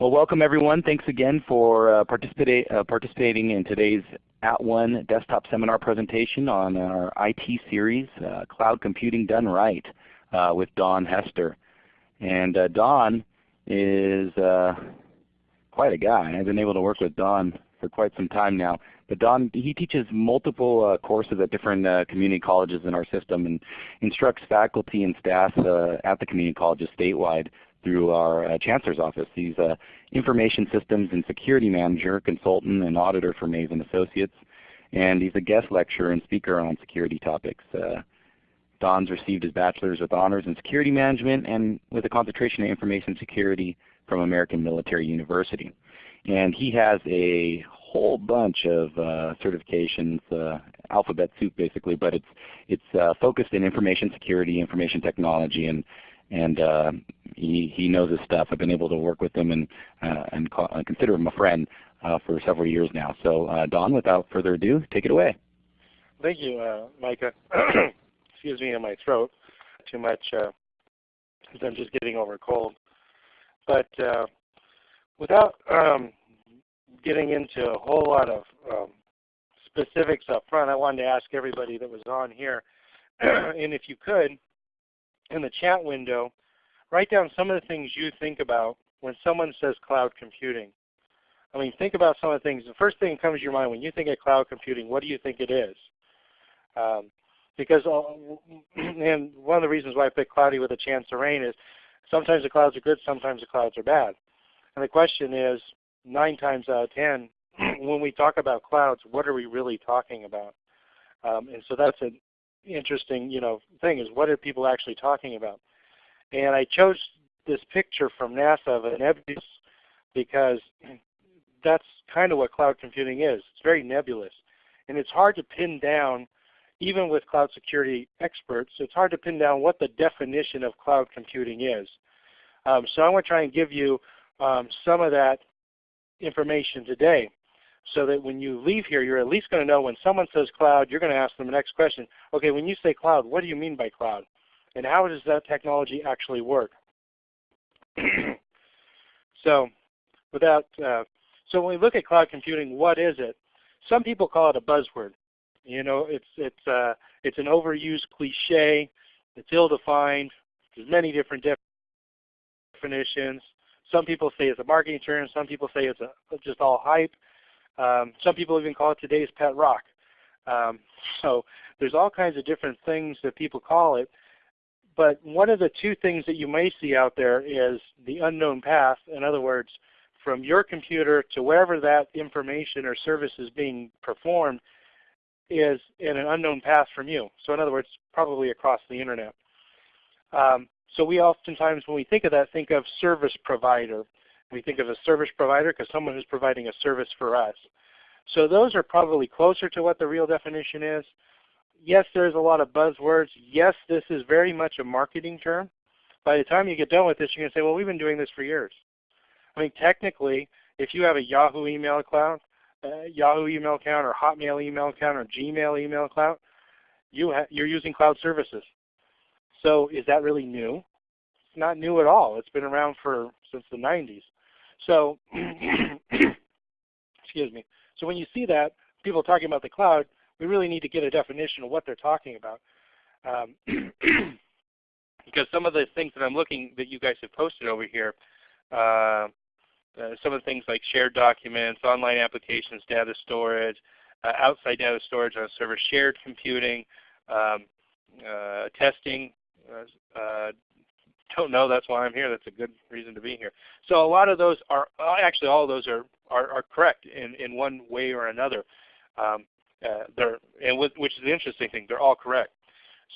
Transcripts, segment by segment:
Well, welcome everyone. Thanks again for uh, participate, uh, participating in today's At One desktop seminar presentation on our IT series, uh, Cloud Computing Done Right, uh, with Don Hester. And uh, Don is uh, quite a guy. I've been able to work with Don for quite some time now. But Don, he teaches multiple courses at different community colleges in our system and instructs faculty and staff at the community colleges statewide through our uh, Chancellor's Office. He's an Information Systems and Security Manager, Consultant, and Auditor for Maze & Associates. And he's a guest lecturer and speaker on security topics. Uh, Don's received his bachelor's with honors in security management and with a concentration in information security from American Military University. And he has a whole bunch of uh, certifications, uh, alphabet soup basically, but it's it's uh, focused in information security, information technology, and and uh, he he knows his stuff. I've been able to work with him and uh, and call, uh, consider him a friend for several years now. So Don, without further ado, take it away. Thank you, Micah. Excuse me in my throat. Too much because I'm just getting over a cold. But without um, getting into a whole lot of um, specifics up front, I wanted to ask everybody that was on here, and if you could, in the chat window, write down some of the things you think about when someone says cloud computing. I mean, think about some of the things. The first thing that comes to your mind when you think of cloud computing, what do you think it is? Um, because, uh, and one of the reasons why I picked cloudy with a chance of rain is sometimes the clouds are good, sometimes the clouds are bad. And the question is, nine times out of ten, when we talk about clouds, what are we really talking about? Um, and so that's an interesting, you know, thing is what are people actually talking about? And I chose this picture from NASA of a nebulous because that's kind of what cloud computing is. It's very nebulous. And it's hard to pin down, even with cloud security experts, it's hard to pin down what the definition of cloud computing is. Um, so I want to try and give you um, some of that information today so that when you leave here, you're at least going to know when someone says cloud, you're going to ask them the next question, okay, when you say cloud, what do you mean by cloud? And how does that technology actually work? so without, uh, so when we look at cloud computing, what is it? Some people call it a buzzword. You know, it's, it's, uh, it's an overused cliche. It's ill-defined. There's many different definitions. Some people say it's a marketing term. Some people say it's a, just all hype. Um, some people even call it today's pet rock. Um, so there's all kinds of different things that people call it. But one of the two things that you may see out there is the unknown path. In other words, from your computer to wherever that information or service is being performed is in an unknown path from you. So in other words, probably across the internet. Um, so we oftentimes, when we think of that, think of service provider. We think of a service provider because someone who's providing a service for us. So those are probably closer to what the real definition is. Yes, there's a lot of buzzwords. Yes, this is very much a marketing term. By the time you get done with this, you're going to say, well, we've been doing this for years. I mean, technically, if you have a Yahoo email account, uh, Yahoo email account, or Hotmail email account, or Gmail email account, you you're using cloud services. So is that really new? It's not new at all. It's been around for since the 90s. So excuse me. So when you see that, people talking about the cloud, we really need to get a definition of what they're talking about. Um, because some of the things that I'm looking that you guys have posted over here, uh, uh, some of the things like shared documents, online applications, data storage, uh, outside data storage on a server, shared computing, um, uh, testing, uh, uh, don't know. That's why I'm here. That's a good reason to be here. So a lot of those are uh, actually all of those are are, are correct in in one way or another. Um, uh, they're and with, which is the interesting thing. They're all correct.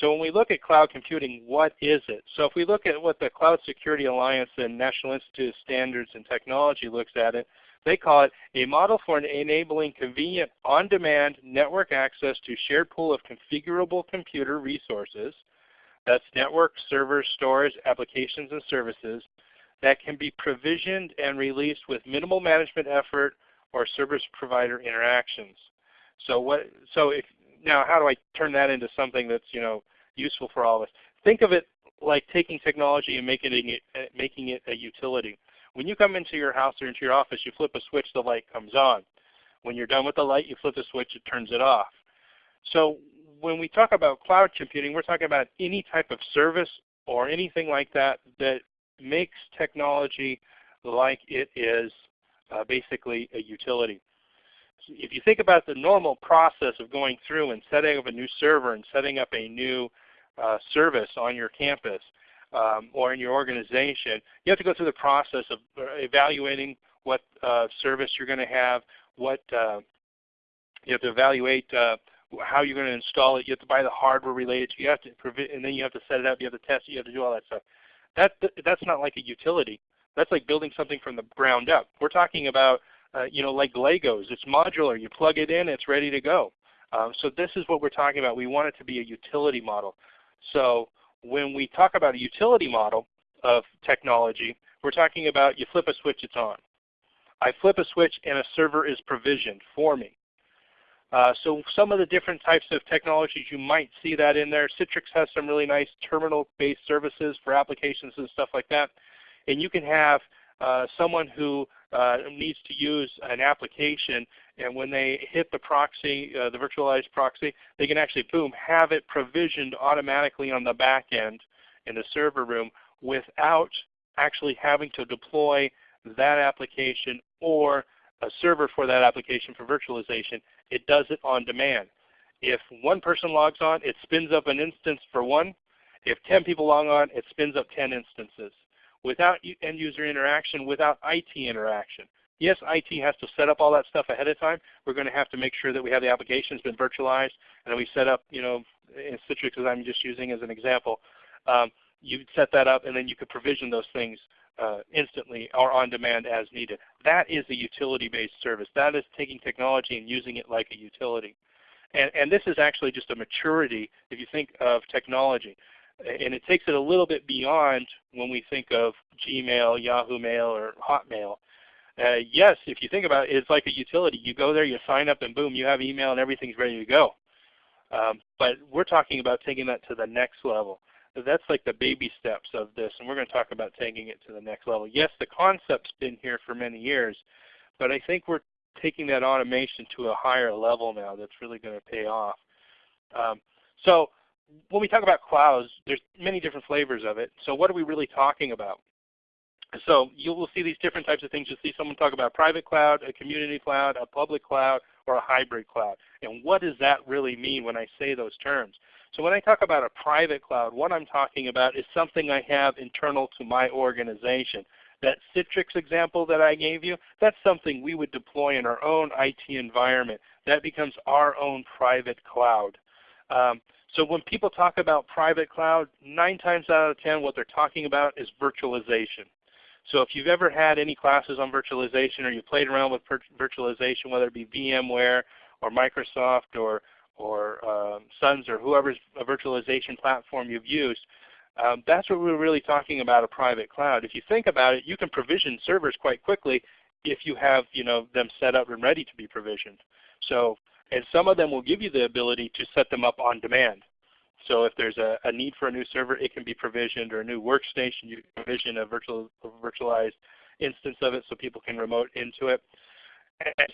So when we look at cloud computing, what is it? So if we look at what the Cloud Security Alliance and National Institute of Standards and Technology looks at it, they call it a model for enabling convenient on-demand network access to shared pool of configurable computer resources that's network, servers, storage, applications, and services that can be provisioned and released with minimal management effort or service provider interactions. So what? So if now, how do I turn that into something that's you know useful for all of us? Think of it like taking technology and making it making it a utility. When you come into your house or into your office, you flip a switch, the light comes on. When you're done with the light, you flip the switch, it turns it off. So when we talk about cloud computing, we're talking about any type of service or anything like that that makes technology like it is uh, basically a utility. So if you think about the normal process of going through and setting up a new server and setting up a new uh, service on your campus um, or in your organization, you have to go through the process of uh, evaluating what uh, service you're going to have, what uh, you have to evaluate uh, how you're going to install it. You have to buy the hardware related to. You have to and then you have to set it up. You have to test it. You have to do all that stuff. That that's not like a utility. That's like building something from the ground up. We're talking about uh, you know like Legos. It's modular. You plug it in, it's ready to go. Um, so this is what we're talking about. We want it to be a utility model. So when we talk about a utility model of technology, we're talking about you flip a switch, it's on. I flip a switch and a server is provisioned for me. Uh, so some of the different types of technologies you might see that in there. Citrix has some really nice terminal-based services for applications and stuff like that. And you can have uh, someone who uh, needs to use an application and when they hit the proxy, uh, the virtualized proxy, they can actually, boom, have it provisioned automatically on the back end in the server room without actually having to deploy that application or a server for that application for virtualization. It does it on demand. If one person logs on, it spins up an instance for one. If 10 people log on, it spins up 10 instances without end user interaction, without IT interaction. Yes, IT has to set up all that stuff ahead of time. We're going to have to make sure that we have the applications been virtualized and we set up, you know, in Citrix as I'm just using as an example, um, you set that up and then you could provision those things uh, instantly or on demand as needed. That is a utility-based service. That is taking technology and using it like a utility. And, and this is actually just a maturity if you think of technology. And it takes it a little bit beyond when we think of Gmail, Yahoo Mail, or Hotmail. Uh, yes, if you think about it, it's like a utility. You go there, you sign up, and boom, you have email and everything's ready to go. Um, but we're talking about taking that to the next level that's like the baby steps of this, and we're going to talk about taking it to the next level. Yes, the concept's been here for many years, but I think we're taking that automation to a higher level now that's really going to pay off. Um, so when we talk about clouds, there's many different flavors of it. So what are we really talking about? So you will see these different types of things. You'll see someone talk about private cloud, a community cloud, a public cloud, or a hybrid cloud. And what does that really mean when I say those terms? So when I talk about a private cloud, what I'm talking about is something I have internal to my organization. That Citrix example that I gave you, that's something we would deploy in our own IT environment. That becomes our own private cloud. Um, so when people talk about private cloud, 9 times out of 10 what they're talking about is virtualization. So if you've ever had any classes on virtualization or you played around with virtualization, whether it be VMware or Microsoft or or um, Suns or whoever's a virtualization platform you've used, um, that's what we're really talking about a private cloud. If you think about it, you can provision servers quite quickly if you have you know, them set up and ready to be provisioned. So, and some of them will give you the ability to set them up on demand. So if there's a, a need for a new server, it can be provisioned, or a new workstation, you can provision a, virtual, a virtualized instance of it so people can remote into it.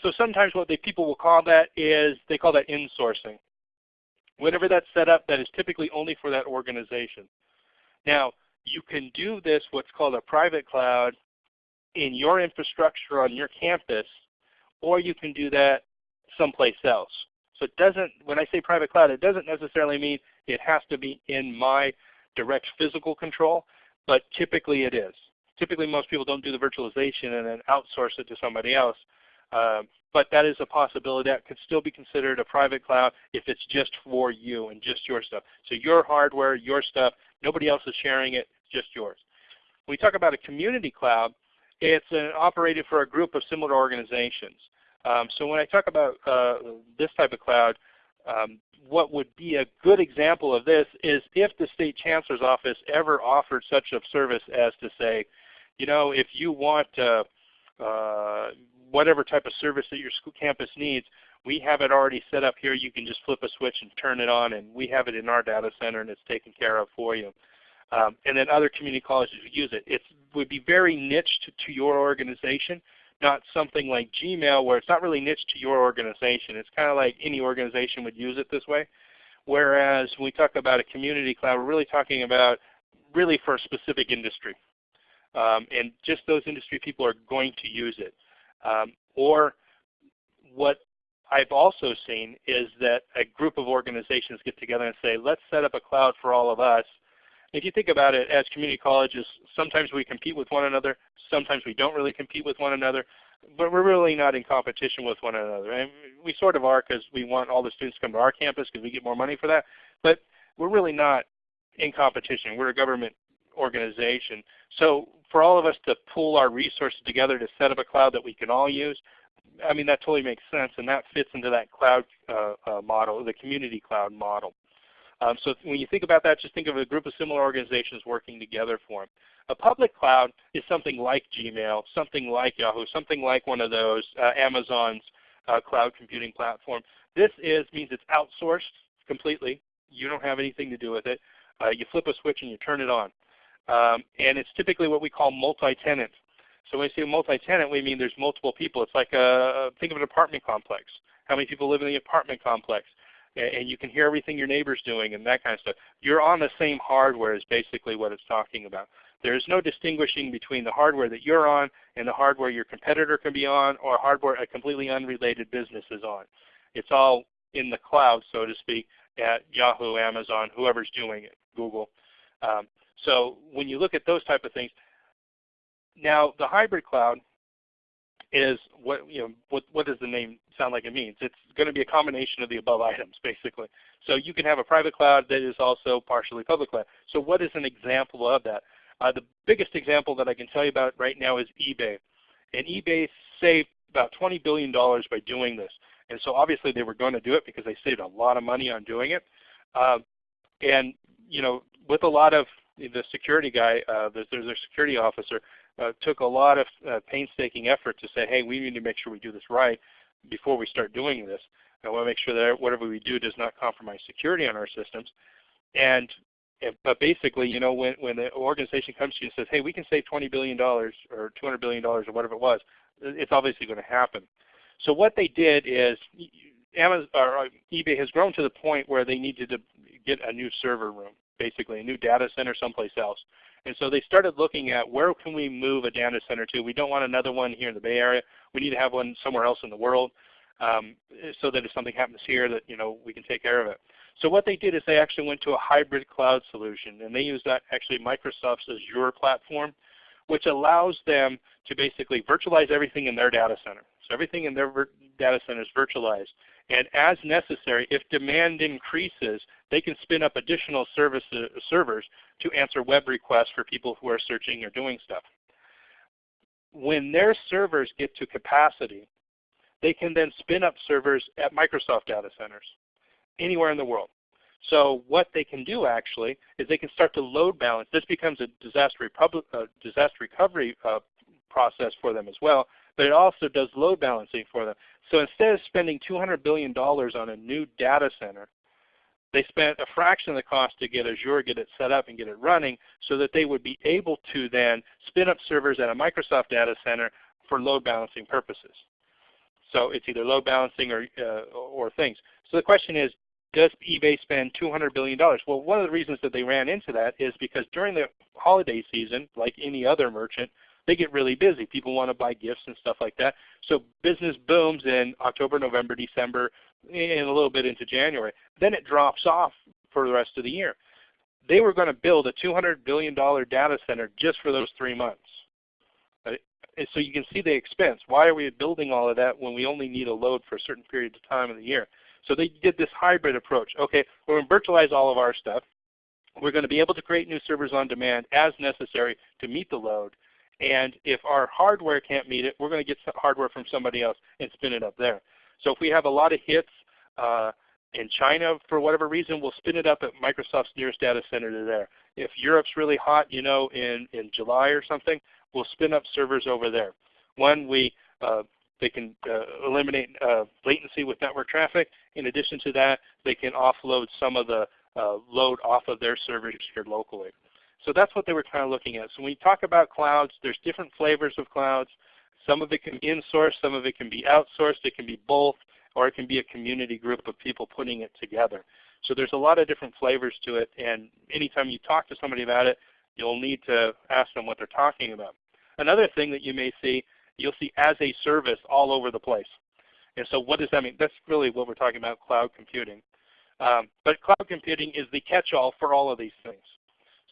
So sometimes what they, people will call that is, they call that insourcing. Whenever that's set up, that is typically only for that organization. Now, you can do this, what's called a private cloud, in your infrastructure on your campus, or you can do that someplace else. So it doesn't, when I say private cloud, it doesn't necessarily mean it has to be in my direct physical control, but typically it is. Typically most people don't do the virtualization and then outsource it to somebody else. Um, but that is a possibility that could still be considered a private cloud if it's just for you and just your stuff. So your hardware, your stuff, nobody else is sharing it, just yours. When we talk about a community cloud, it's uh, operated for a group of similar organizations. Um, so when I talk about uh, this type of cloud, um, what would be a good example of this is if the State Chancellor's Office ever offered such a service as to say, you know, if you want uh, uh, whatever type of service that your school campus needs, we have it already set up here. You can just flip a switch and turn it on, and we have it in our data center, and it's taken care of for you. Um, and then other community colleges use it. It would be very niched to your organization, not something like Gmail where it's not really niched to your organization. It's kind of like any organization would use it this way. Whereas when we talk about a community cloud, we're really talking about really for a specific industry. Um, and just those industry people are going to use it. Um, or what I've also seen is that a group of organizations get together and say, let's set up a cloud for all of us. If you think about it, as community colleges, sometimes we compete with one another, sometimes we don't really compete with one another, but we're really not in competition with one another. And we sort of are because we want all the students to come to our campus because we get more money for that, but we're really not in competition. We're a government organization. So for all of us to pull our resources together to set up a cloud that we can all use, I mean that totally makes sense, and that fits into that cloud uh, uh, model, the community cloud model. Um, so when you think about that, just think of a group of similar organizations working together for them. A public cloud is something like Gmail, something like Yahoo, something like one of those, uh, Amazon's uh, cloud computing platform. This is means it's outsourced completely. You don't have anything to do with it. Uh, you flip a switch and you turn it on. Um, and it's typically what we call multi-tenant. So when we say multi-tenant, we mean there's multiple people. It's like a, think of an apartment complex. How many people live in the apartment complex? And you can hear everything your neighbor's doing and that kind of stuff. You're on the same hardware is basically what it's talking about. There's no distinguishing between the hardware that you're on and the hardware your competitor can be on or hardware a completely unrelated business is on. It's all in the cloud, so to speak, at Yahoo, Amazon, whoever's doing it, Google. Um, so when you look at those type of things, now the hybrid cloud is what you know what what does the name sound like it means? It's going to be a combination of the above items basically. So you can have a private cloud that is also partially public cloud. So what is an example of that? Uh, the biggest example that I can tell you about right now is eBay. And eBay saved about $20 billion by doing this. And so obviously they were going to do it because they saved a lot of money on doing it. Uh, and you know, with a lot of the security guy, uh, there's, a security officer, uh, took a lot of uh, painstaking effort to say, hey, we need to make sure we do this right before we start doing this. I want to make sure that whatever we do does not compromise security on our systems. And but basically, you know, when when the organization comes to you and says, hey, we can save 20 billion dollars or 200 billion dollars or whatever it was, it's obviously going to happen. So what they did is Amazon or uh, eBay has grown to the point where they needed to get a new server room basically a new data center someplace else. And so they started looking at where can we move a data center to. We don't want another one here in the Bay Area. We need to have one somewhere else in the world um, so that if something happens here that you know we can take care of it. So what they did is they actually went to a hybrid cloud solution, and they used that actually Microsoft's Azure platform, which allows them to basically virtualize everything in their data center. So everything in their data center is virtualized. And as necessary, if demand increases, they can spin up additional servers to answer web requests for people who are searching or doing stuff. When their servers get to capacity, they can then spin up servers at Microsoft data centers anywhere in the world. So what they can do actually is they can start to load balance. This becomes a disaster, disaster recovery uh, process for them as well, but it also does load balancing for them. So instead of spending $200 billion on a new data center, they spent a fraction of the cost to get Azure, get it set up, and get it running so that they would be able to then spin up servers at a Microsoft data center for load balancing purposes. So it's either load balancing or, uh, or things. So the question is, does eBay spend $200 billion? Well, one of the reasons that they ran into that is because during the holiday season, like any other merchant, they get really busy. People want to buy gifts and stuff like that. So business booms in October, November, December, and a little bit into January. Then it drops off for the rest of the year. They were going to build a $200 billion data center just for those three months. Uh, and so you can see the expense. Why are we building all of that when we only need a load for a certain period of time of the year? So they did this hybrid approach. Okay, we're going to virtualize all of our stuff. We're going to be able to create new servers on demand as necessary to meet the load. And if our hardware can't meet it, we're going to get hardware from somebody else and spin it up there. So if we have a lot of hits uh, in China for whatever reason, we'll spin it up at Microsoft's nearest data center to there. If Europe's really hot, you know, in, in July or something, we'll spin up servers over there. One, we uh, they can uh, eliminate uh, latency with network traffic. In addition to that, they can offload some of the uh, load off of their servers here locally. So that's what they were kind of looking at. So when you talk about clouds, there's different flavors of clouds. Some of it can be in-sourced, some of it can be outsourced, it can be both, or it can be a community group of people putting it together. So there's a lot of different flavors to it, and anytime you talk to somebody about it, you'll need to ask them what they're talking about. Another thing that you may see, you'll see as a service all over the place. And so what does that mean? That's really what we're talking about, cloud computing. Um, but cloud computing is the catch-all for all of these things.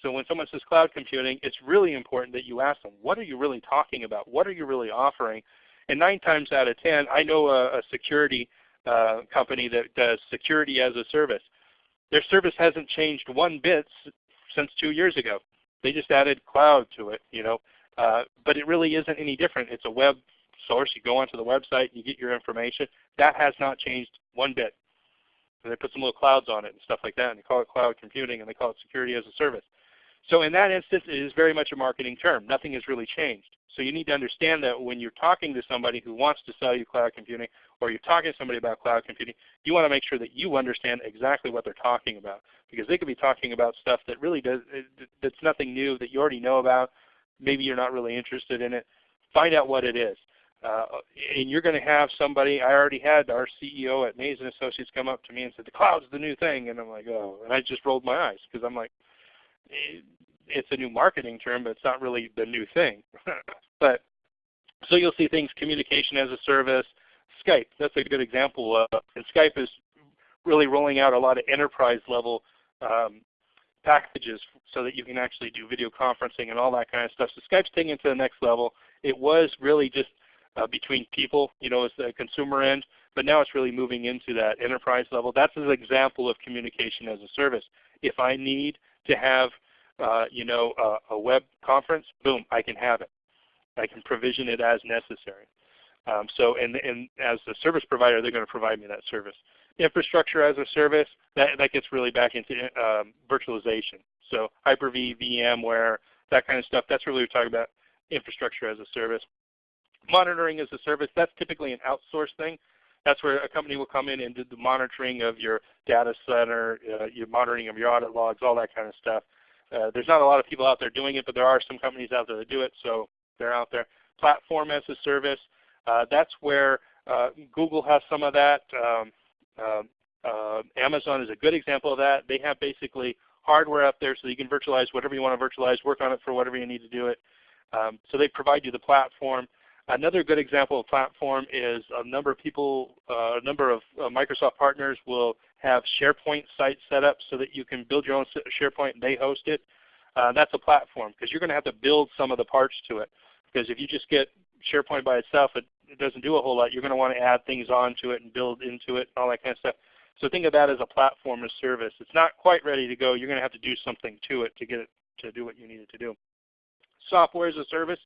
So when someone says cloud computing, it's really important that you ask them, what are you really talking about? What are you really offering? And nine times out of 10, I know a, a security uh, company that does security as a service. Their service hasn't changed one bit since two years ago. They just added cloud to it, you know. Uh, but it really isn't any different. It's a web source. You go onto the website, you get your information. That has not changed one bit. And they put some little clouds on it and stuff like that, and they call it cloud computing, and they call it security as a service. So in that instance, it is very much a marketing term. Nothing has really changed. So you need to understand that when you're talking to somebody who wants to sell you cloud computing, or you're talking to somebody about cloud computing, you want to make sure that you understand exactly what they're talking about. Because they could be talking about stuff that really does, that's nothing new that you already know about. Maybe you're not really interested in it. Find out what it is. Uh, and you're going to have somebody, I already had our CEO at Maze & Associates come up to me and said, the cloud's the new thing. And I'm like, oh. And I just rolled my eyes because I'm like, it's a new marketing term, but it's not really the new thing. but so you'll see things communication as a service, Skype. That's a good example. Of, and Skype is really rolling out a lot of enterprise level um, packages so that you can actually do video conferencing and all that kind of stuff. So Skype's taking it to the next level. It was really just uh, between people, you know, as the consumer end, but now it's really moving into that enterprise level. That's an example of communication as a service. If I need to have uh, you know, a, a, web conference, boom, I can have it. I can provision it as necessary. Um, so, and, and as the service provider, they're going to provide me that service. Infrastructure as a service, that, that gets really back into um, virtualization. So Hyper-V, VMware, that kind of stuff, that's really what we're talking about infrastructure as a service. Monitoring as a service, that's typically an outsourced thing. That's where a company will come in and do the monitoring of your data center, uh, your monitoring of your audit logs, all that kind of stuff. Uh, there's not a lot of people out there doing it, but there are some companies out there that do it, so they're out there. Platform as a service, uh, that's where uh, Google has some of that. Um, um, uh, Amazon is a good example of that. They have basically hardware up there so you can virtualize whatever you want to virtualize, work on it for whatever you need to do it. Um, so they provide you the platform. Another good example of platform is a number of people, uh, a number of Microsoft partners will have SharePoint sites set up so that you can build your own SharePoint and they host it. Uh, that's a platform because you're going to have to build some of the parts to it. Because if you just get SharePoint by itself, it, it doesn't do a whole lot. You're going to want to add things onto it and build into it and all that kind of stuff. So think of that as a platform as service. It's not quite ready to go. You're going to have to do something to it to get it to do what you need it to do. Software as a service.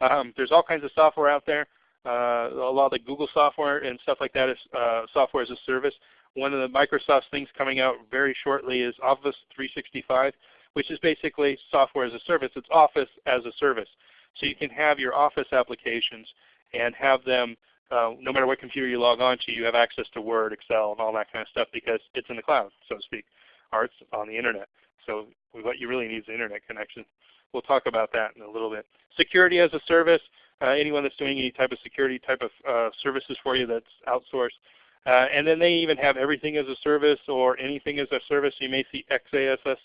Um, there's all kinds of software out there. Uh, a lot of the Google software and stuff like that is uh, software as a service. One of the Microsoft things coming out very shortly is Office 365, which is basically software as a service. It's Office as a service. So you can have your Office applications and have them, uh, no matter what computer you log on to, you have access to Word, Excel, and all that kind of stuff because it's in the cloud, so to speak, or it's on the Internet. So what you really need is an Internet connection. We'll talk about that in a little bit. Security as a service, anyone that's doing any type of security type of uh, services for you that's outsourced. Uh, and then they even have everything as a service or anything as a service. You may see XaaS.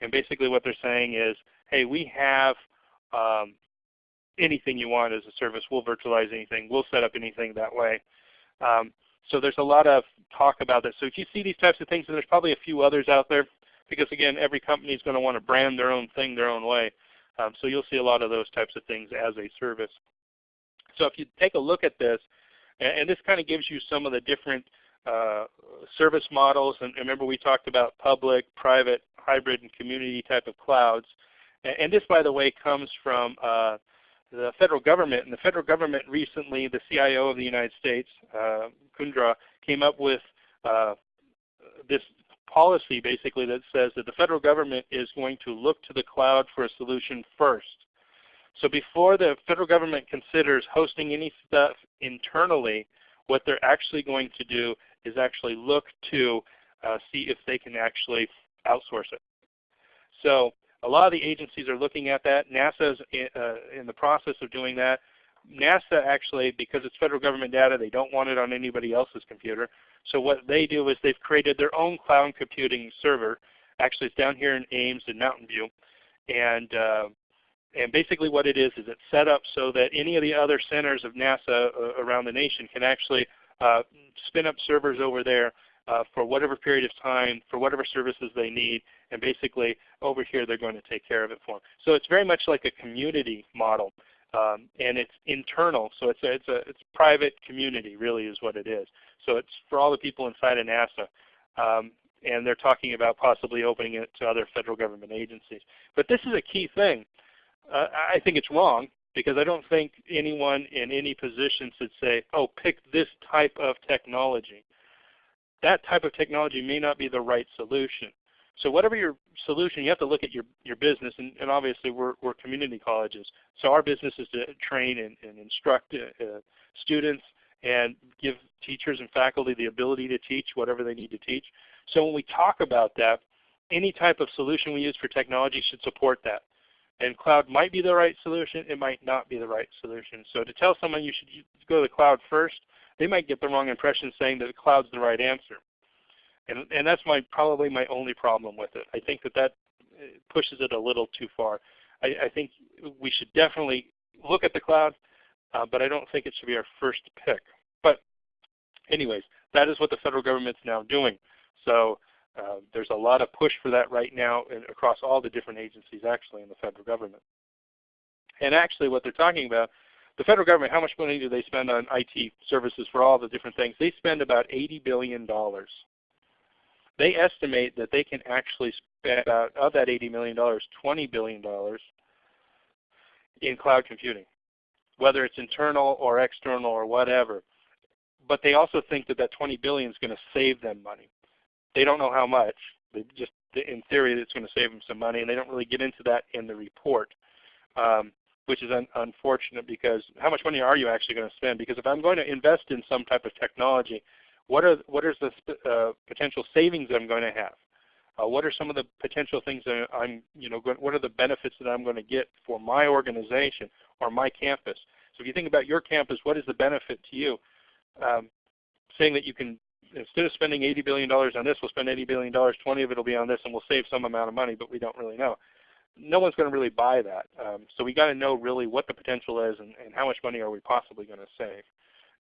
And basically what they're saying is, hey, we have um, anything you want as a service. We'll virtualize anything. We'll set up anything that way. Um, so there's a lot of talk about this. So if you see these types of things, and there's probably a few others out there, because again, every company is going to want to brand their own thing their own way. Um, so you'll see a lot of those types of things as a service. So if you take a look at this, and, this kind of gives you some of the different uh, service models. And remember we talked about public, private, hybrid, and community type of clouds. And, and this, by the way, comes from uh, the federal government. And the federal government recently, the CIO of the United States, uh, Kundra, came up with uh, this policy basically that says that the federal government is going to look to the cloud for a solution first. So before the federal government considers hosting any stuff internally, what they're actually going to do is actually look to uh, see if they can actually outsource it. So A lot of the agencies are looking at that. NASA is in, uh, in the process of doing that. NASA actually, because it's federal government data, they don't want it on anybody else's computer. So what they do is they've created their own cloud computing server. Actually, it's down here in Ames in Mountain View. And, uh, and basically what it is is it's set up so that any of the other centers of NASA uh, around the nation can actually uh, spin up servers over there uh, for whatever period of time, for whatever services they need, and basically over here they're going to take care of it for them. So it's very much like a community model. Um, and it's internal, so it's a, it's a it's private community really is what it is. So it's for all the people inside of NASA. Um, and they're talking about possibly opening it to other federal government agencies. But this is a key thing. Uh, I think it's wrong because I don't think anyone in any position should say, oh, pick this type of technology. That type of technology may not be the right solution. So whatever your solution, you have to look at your, your business, and, and obviously we're, we're community colleges. So our business is to train and, and instruct uh, uh, students and give teachers and faculty the ability to teach whatever they need to teach. So when we talk about that, any type of solution we use for technology should support that. And cloud might be the right solution, it might not be the right solution. So to tell someone you should go to the cloud first, they might get the wrong impression saying that the cloud's the right answer. And, and that's my probably my only problem with it. I think that that uh, pushes it a little too far. I, I think we should definitely look at the cloud, uh, but I don't think it should be our first pick. But anyways, that is what the federal government's now doing. So uh, there's a lot of push for that right now across all the different agencies actually in the federal government. And actually what they're talking about, the federal government, how much money do they spend on IT services for all the different things? They spend about $80 billion they estimate that they can actually spend about, of that $80 million, $20 billion in cloud computing, whether it's internal or external or whatever. But they also think that that 20 billion is going to save them money. They don't know how much. They just, in theory, it's going to save them some money, and they don't really get into that in the report, um, which is un unfortunate because how much money are you actually going to spend? Because if I'm going to invest in some type of technology, what are what is the uh, potential savings that I'm going to have? Uh, what are some of the potential things that I'm, you know, what are the benefits that I'm going to get for my organization or my campus? So if you think about your campus, what is the benefit to you? Um, saying that you can, instead of spending $80 billion on this, we'll spend $80 billion, 20 of it will be on this, and we'll save some amount of money, but we don't really know. No one's going to really buy that. Um, so we got to know really what the potential is and, and how much money are we possibly going to save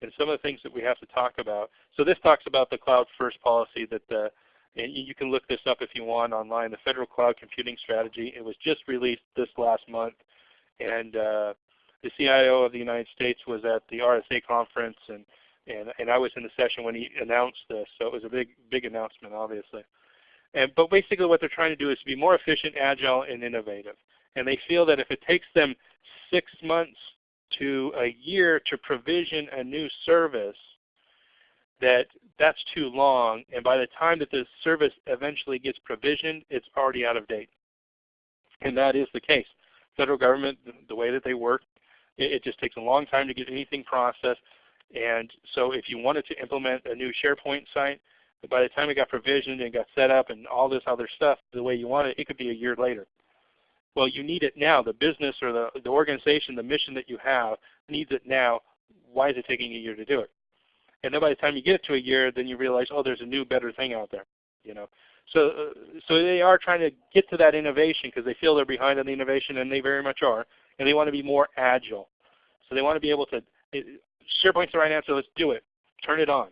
and some of the things that we have to talk about. So this talks about the cloud first policy that the, and you can look this up if you want online, the Federal Cloud Computing Strategy. It was just released this last month. And uh, the CIO of the United States was at the RSA conference, and, and, and I was in the session when he announced this. So it was a big, big announcement, obviously. And, but basically what they're trying to do is to be more efficient, agile, and innovative. And they feel that if it takes them six months to a year to provision a new service, that that's too long. And by the time that the service eventually gets provisioned, it's already out of date. And that is the case. Federal government, the way that they work, it, it just takes a long time to get anything processed. And so if you wanted to implement a new SharePoint site, by the time it got provisioned and got set up and all this other stuff the way you want it, it could be a year later. Well, you need it now. The business or the, the organization, the mission that you have needs it now. Why is it taking a year to do it? And then by the time you get to a year, then you realize, oh, there's a new, better thing out there. You know, so uh, so they are trying to get to that innovation because they feel they're behind on the innovation, and they very much are. And they want to be more agile. So they want to be able to. SharePoint's the right answer. Let's do it. Turn it on,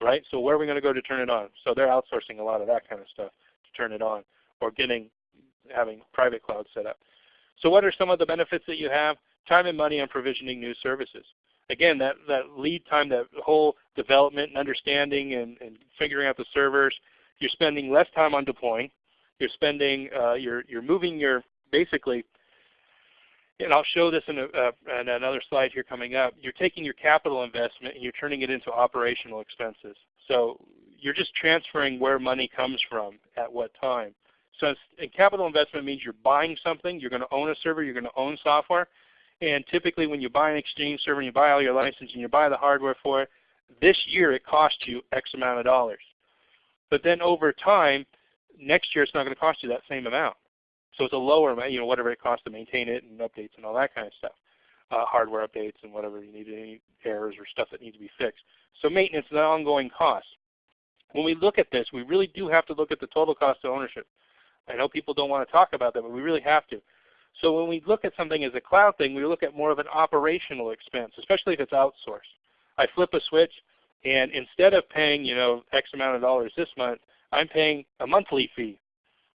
right? So where are we going to go to turn it on? So they're outsourcing a lot of that kind of stuff to turn it on, or getting having private cloud set up. So what are some of the benefits that you have? Time and money on provisioning new services. Again, that, that lead time, that whole development and understanding and, and figuring out the servers, you're spending less time on deploying. You're spending, uh, you're, you're moving your, basically, and I'll show this in, a, uh, in another slide here coming up, you're taking your capital investment and you're turning it into operational expenses. So you're just transferring where money comes from at what time. So capital investment means you're buying something, you're going to own a server, you're going to own software. And typically when you buy an Exchange server and you buy all your license and you buy the hardware for it, this year it costs you X amount of dollars. But then over time, next year it's not going to cost you that same amount. So it's a lower, you know, whatever it costs to maintain it and updates and all that kind of stuff. Uh, hardware updates and whatever you need, any errors or stuff that needs to be fixed. So maintenance is an ongoing cost. When we look at this, we really do have to look at the total cost of ownership. I know people don't want to talk about that, but we really have to. So when we look at something as a cloud thing, we look at more of an operational expense, especially if it's outsourced. I flip a switch, and instead of paying you know X amount of dollars this month, I'm paying a monthly fee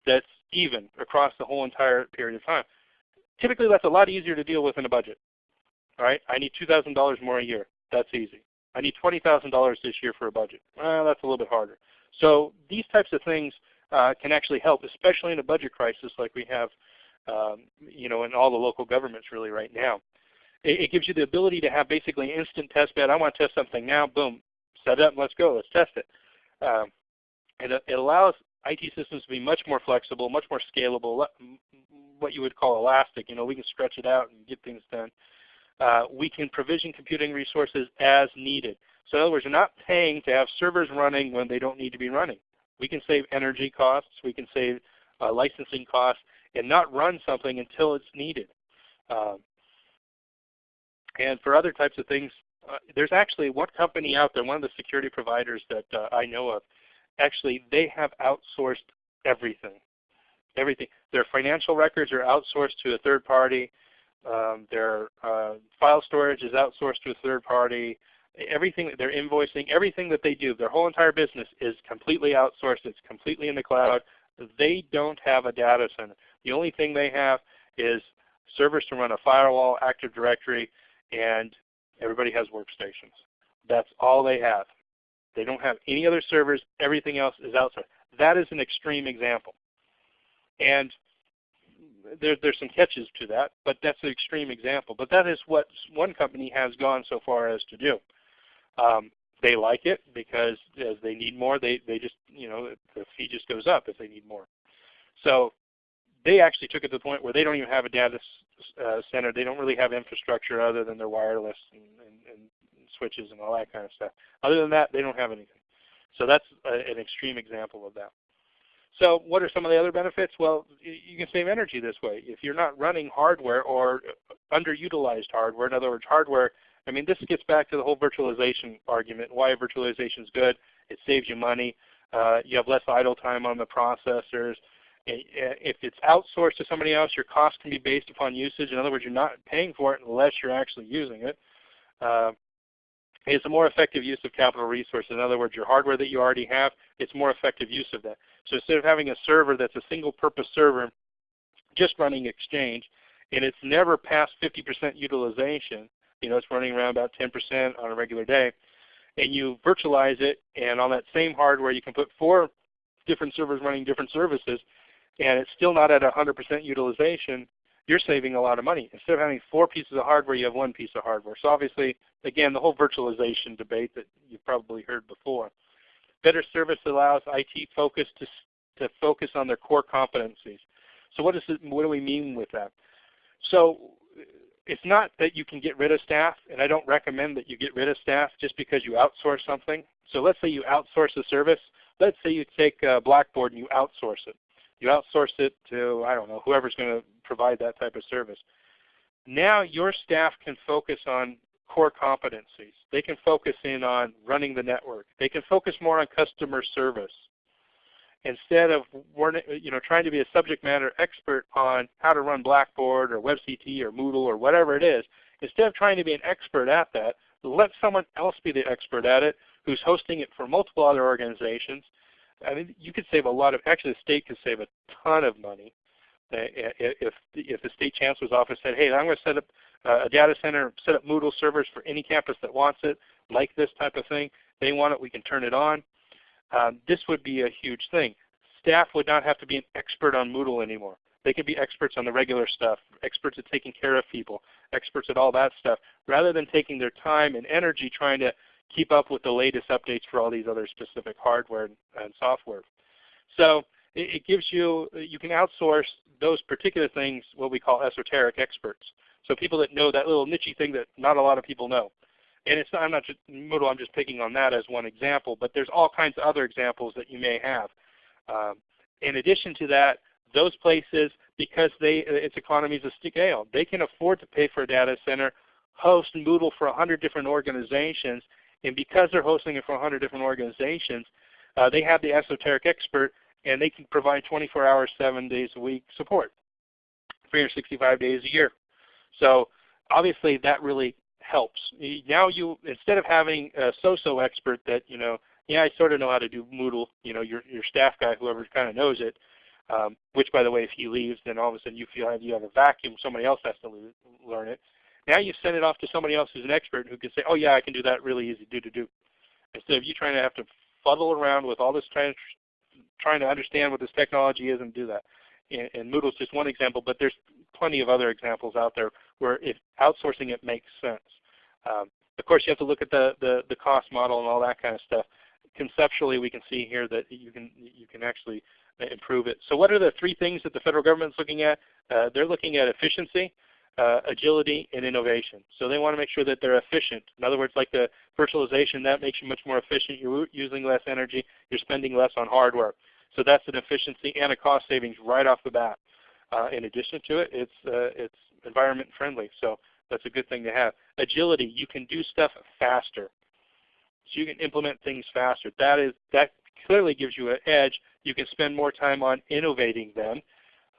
that's even across the whole entire period of time. Typically, that's a lot easier to deal with in a budget. All right, I need $2,000 more a year. That's easy. I need $20,000 this year for a budget. Well, that's a little bit harder. So these types of things uh, can actually help, especially in a budget crisis like we have um, you know, in all the local governments really right now. It, it, gives you the ability to have basically instant test bed. I want to test something now. Boom, set it up. Let's go. Let's test it. Um, and it, it allows IT systems to be much more flexible, much more scalable, what you would call elastic. You know, we can stretch it out and get things done. Uh, we can provision computing resources as needed. So in other words, you're not paying to have servers running when they don't need to be running. We can save energy costs. We can save uh, licensing costs and not run something until it's needed. Um, and for other types of things, uh, there's actually one company out there, one of the security providers that uh, I know of, actually they have outsourced everything. Everything. Their financial records are outsourced to a third party. Um, their uh, file storage is outsourced to a third party. Everything, that they're invoicing, everything that they do, their whole entire business is completely outsourced. It's completely in the cloud. They don't have a data center. The only thing they have is servers to run a firewall, Active Directory, and everybody has workstations. That's all they have. They don't have any other servers. Everything else is outside. That is an extreme example. And there, there's some catches to that, but that's an extreme example. But that is what one company has gone so far as to do. Um, they like it because as they need more, they, they just, you know, the fee just goes up if they need more. So they actually took it to the point where they don't even have a data uh, center. They don't really have infrastructure other than their wireless and, and, and, switches and all that kind of stuff. Other than that, they don't have anything. So that's a, an extreme example of that. So what are some of the other benefits? Well, you can save energy this way. If you're not running hardware or underutilized hardware, in other words, hardware, I mean, this gets back to the whole virtualization argument, why virtualization is good. It saves you money. Uh, you have less idle time on the processors. If it's outsourced to somebody else, your cost can be based upon usage. In other words, you're not paying for it unless you're actually using it. Uh, it's a more effective use of capital resources. In other words, your hardware that you already have, it's more effective use of that. So instead of having a server that's a single purpose server just running Exchange, and it's never past 50% utilization, you know, it's running around about 10% on a regular day, and you virtualize it, and on that same hardware you can put four different servers running different services, and it's still not at 100% utilization, you're saving a lot of money. Instead of having four pieces of hardware, you have one piece of hardware. So obviously, again, the whole virtualization debate that you've probably heard before. Better service allows IT focus to, to focus on their core competencies. So what, is it, what do we mean with that? So it's not that you can get rid of staff, and I don't recommend that you get rid of staff just because you outsource something. So let's say you outsource a service. Let's say you take Blackboard and you outsource it. You outsource it to, I don't know, whoever's going to provide that type of service. Now your staff can focus on core competencies. They can focus in on running the network. They can focus more on customer service. Instead of you know, trying to be a subject matter expert on how to run Blackboard or WebCT or Moodle or whatever it is, instead of trying to be an expert at that, let someone else be the expert at it who's hosting it for multiple other organizations I mean, you could save a lot of, actually the state could save a ton of money if, if the state chancellor's office said, hey, I'm going to set up a data center, set up Moodle servers for any campus that wants it, like this type of thing. They want it, we can turn it on. Um, this would be a huge thing. Staff would not have to be an expert on Moodle anymore. They could be experts on the regular stuff, experts at taking care of people, experts at all that stuff, rather than taking their time and energy trying to keep up with the latest updates for all these other specific hardware and software. So it, gives you, you can outsource those particular things, what we call esoteric experts. So people that know that little niche thing that not a lot of people know. And it's not, I'm not just Moodle, I'm just picking on that as one example, but there's all kinds of other examples that you may have. Um, in addition to that, those places, because they it's economies of scale. They can afford to pay for a data center, host Moodle for 100 different organizations, and because they're hosting it for 100 different organizations, uh, they have the esoteric expert and they can provide 24 hours, 7 days a week support, 365 days a year. So obviously that really helps. Now you, instead of having a so-so expert that, you know, yeah, I sort of know how to do Moodle, you know, your, your staff guy, whoever kind of knows it, um, which by the way, if he leaves, then all of a sudden you feel like you have a vacuum, somebody else has to learn it. Now you send it off to somebody else who's an expert who can say, oh yeah, I can do that really easy, do, do, do. Instead of you trying to have to fuddle around with all this trying, trying to understand what this technology is and do that. And, and Moodle is just one example, but there's plenty of other examples out there where if outsourcing it makes sense. Um, of course, you have to look at the, the, the cost model and all that kind of stuff. Conceptually, we can see here that you can, you can actually improve it. So what are the three things that the federal government is looking at? Uh, they're looking at efficiency, uh, agility, and innovation. So they want to make sure that they're efficient. In other words, like the virtualization, that makes you much more efficient. You're using less energy. You're spending less on hardware. So that's an efficiency and a cost savings right off the bat. Uh, in addition to it, it's, uh, it's environment friendly. So that's a good thing to have. Agility, you can do stuff faster. So you can implement things faster. That is that clearly gives you an edge. You can spend more time on innovating them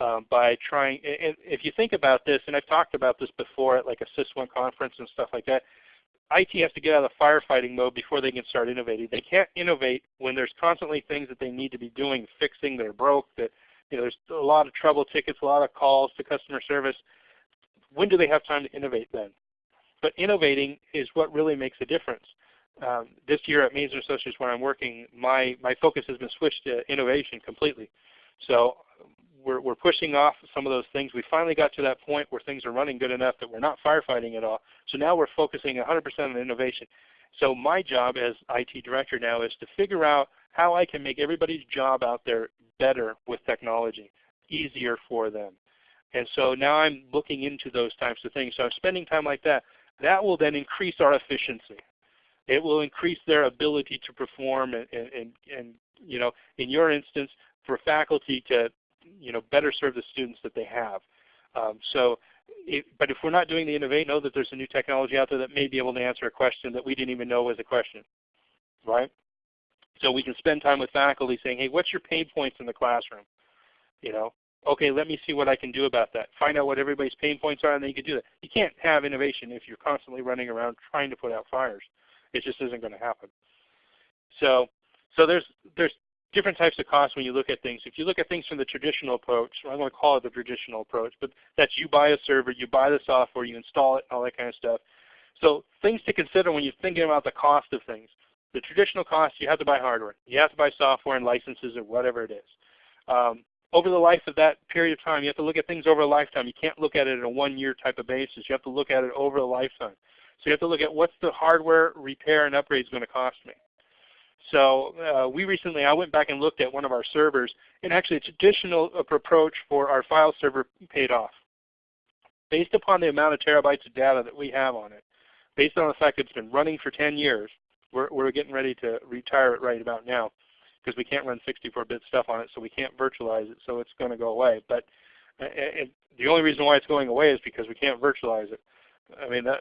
um, by trying, and if you think about this, and I've talked about this before at like a SysOne conference and stuff like that, IT has to get out of the firefighting mode before they can start innovating. They can't innovate when there's constantly things that they need to be doing, fixing, that are broke, that you know, there's a lot of trouble tickets, a lot of calls to customer service. When do they have time to innovate then? But innovating is what really makes a difference. Um, this year at Maze & Associates where I'm working, my, my focus has been switched to innovation completely. So we're, we're pushing off some of those things. We finally got to that point where things are running good enough that we're not firefighting at all. So now we're focusing 100% on innovation. So my job as IT director now is to figure out how I can make everybody's job out there better with technology, easier for them. And so now I'm looking into those types of things. So I'm spending time like that. That will then increase our efficiency. It will increase their ability to perform and, and, and you know, in your instance, for faculty to you know, better serve the students that they have. Um, so, but if we're not doing the innovate, know that there's a new technology out there that may be able to answer a question that we didn't even know was a question, right? So we can spend time with faculty saying, hey, what's your pain points in the classroom? You know, okay, let me see what I can do about that. Find out what everybody's pain points are, and then you can do that. You can't have innovation if you're constantly running around trying to put out fires. It just isn't going to happen. So, so there's there's different types of costs when you look at things. If you look at things from the traditional approach, I'm going to call it the traditional approach, but that's you buy a server, you buy the software, you install it, and all that kind of stuff. So things to consider when you're thinking about the cost of things. The traditional cost, you have to buy hardware. You have to buy software and licenses or whatever it is. Um, over the life of that period of time, you have to look at things over a lifetime. You can't look at it on a one-year type of basis. You have to look at it over a lifetime. So you have to look at what's the hardware repair and upgrades going to cost me. So uh, we recently, I went back and looked at one of our servers, and actually a traditional approach for our file server paid off. Based upon the amount of terabytes of data that we have on it, based on the fact that it's been running for 10 years, we're, we're getting ready to retire it right about now because we can't run 64-bit stuff on it, so we can't virtualize it, so it's going to go away. But uh, the only reason why it's going away is because we can't virtualize it. I mean, that,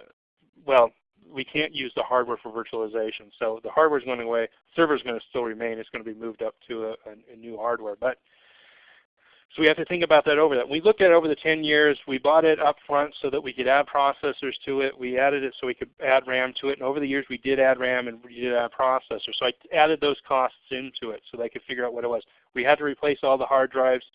well, we can't use the hardware for virtualization. So the hardware is going away. Server is going to still remain. It's going to be moved up to a, a, new hardware. But so we have to think about that over that. We looked at over the 10 years. We bought it up front so that we could add processors to it. We added it so we could add RAM to it. And over the years we did add RAM and we did add processors. So I added those costs into it so they could figure out what it was. We had to replace all the hard drives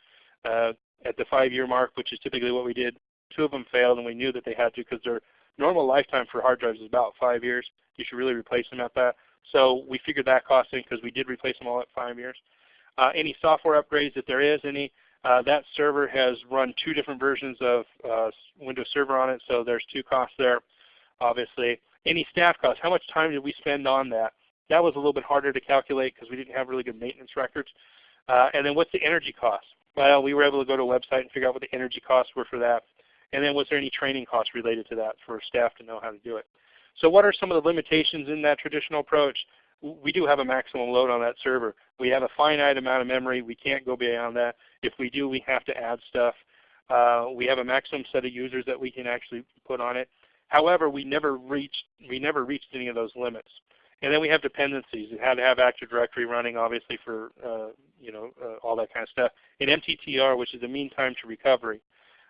uh, at the five-year mark, which is typically what we did. Two of them failed, and we knew that they had to because they're normal lifetime for hard drives is about five years. You should really replace them at that. So we figured that cost in because we did replace them all at five years. Uh, any software upgrades, if there is any, uh, that server has run two different versions of uh, Windows Server on it, so there's two costs there, obviously. Any staff costs, how much time did we spend on that? That was a little bit harder to calculate because we didn't have really good maintenance records. Uh, and then what's the energy cost? Well, we were able to go to a website and figure out what the energy costs were for that. And then was there any training costs related to that for staff to know how to do it? So what are some of the limitations in that traditional approach? We do have a maximum load on that server. We have a finite amount of memory. We can't go beyond that. If we do, we have to add stuff. Uh, we have a maximum set of users that we can actually put on it. However, we never reached we never reached any of those limits. And then we have dependencies. We had to have Active Directory running, obviously, for uh, you know uh, all that kind of stuff. And MTTR, which is the mean time to recovery.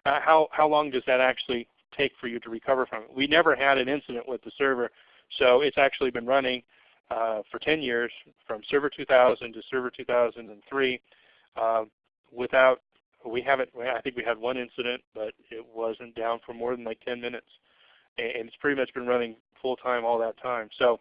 Uh, how how long does that actually take for you to recover from it? We never had an incident with the server, so it's actually been running uh, for 10 years, from Server 2000 to Server 2003, uh, without we haven't. I think we had one incident, but it wasn't down for more than like 10 minutes, and it's pretty much been running full time all that time. So